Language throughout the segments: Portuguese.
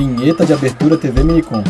Vinheta de abertura TV Minicom.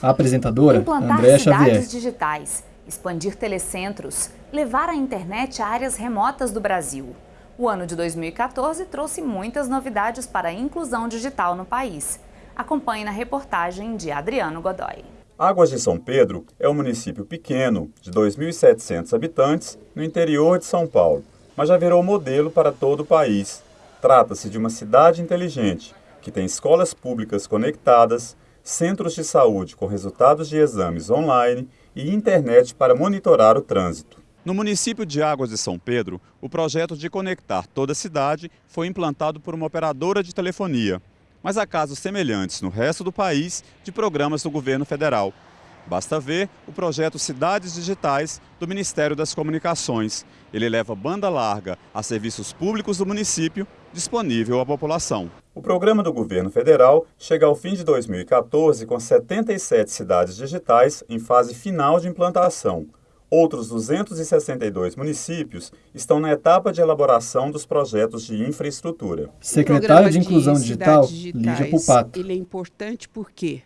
A apresentadora, Implantar Andréa cidades Xavier. digitais, expandir telecentros, levar a internet a áreas remotas do Brasil. O ano de 2014 trouxe muitas novidades para a inclusão digital no país. Acompanhe na reportagem de Adriano Godoy. Águas de São Pedro é um município pequeno, de 2.700 habitantes, no interior de São Paulo, mas já virou modelo para todo o país. Trata-se de uma cidade inteligente, que tem escolas públicas conectadas, centros de saúde com resultados de exames online e internet para monitorar o trânsito. No município de Águas de São Pedro, o projeto de conectar toda a cidade foi implantado por uma operadora de telefonia. Mas há casos semelhantes no resto do país de programas do governo federal. Basta ver o projeto Cidades Digitais do Ministério das Comunicações. Ele leva banda larga a serviços públicos do município disponível à população. O programa do governo federal chega ao fim de 2014 com 77 cidades digitais em fase final de implantação. Outros 262 municípios estão na etapa de elaboração dos projetos de infraestrutura. Secretário de Inclusão de Digital, Lígia Pupato. Ele é importante por quê?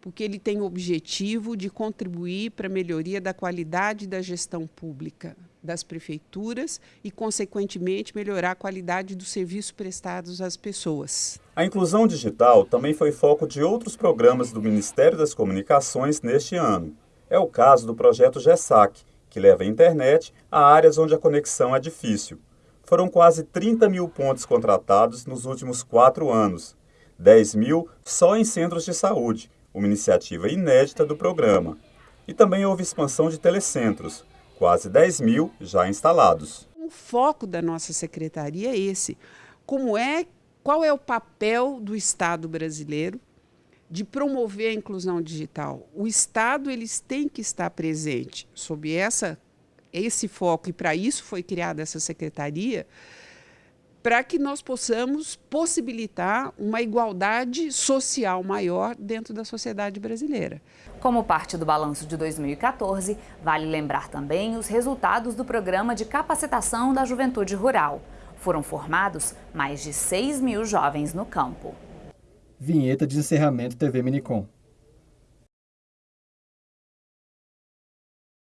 Porque ele tem o objetivo de contribuir para a melhoria da qualidade da gestão pública das prefeituras e, consequentemente, melhorar a qualidade dos serviços prestados às pessoas. A inclusão digital também foi foco de outros programas do Ministério das Comunicações neste ano. É o caso do projeto GESAC, que leva a internet a áreas onde a conexão é difícil. Foram quase 30 mil pontos contratados nos últimos quatro anos, 10 mil só em centros de saúde, uma iniciativa inédita do programa. E também houve expansão de telecentros, quase 10 mil já instalados. O foco da nossa secretaria é esse. Como é, qual é o papel do Estado brasileiro de promover a inclusão digital? O Estado eles têm que estar presente sob essa esse foco e para isso foi criada essa secretaria para que nós possamos possibilitar uma igualdade social maior dentro da sociedade brasileira. Como parte do balanço de 2014, vale lembrar também os resultados do programa de capacitação da juventude rural. Foram formados mais de 6 mil jovens no campo. Vinheta de encerramento TV Minicom.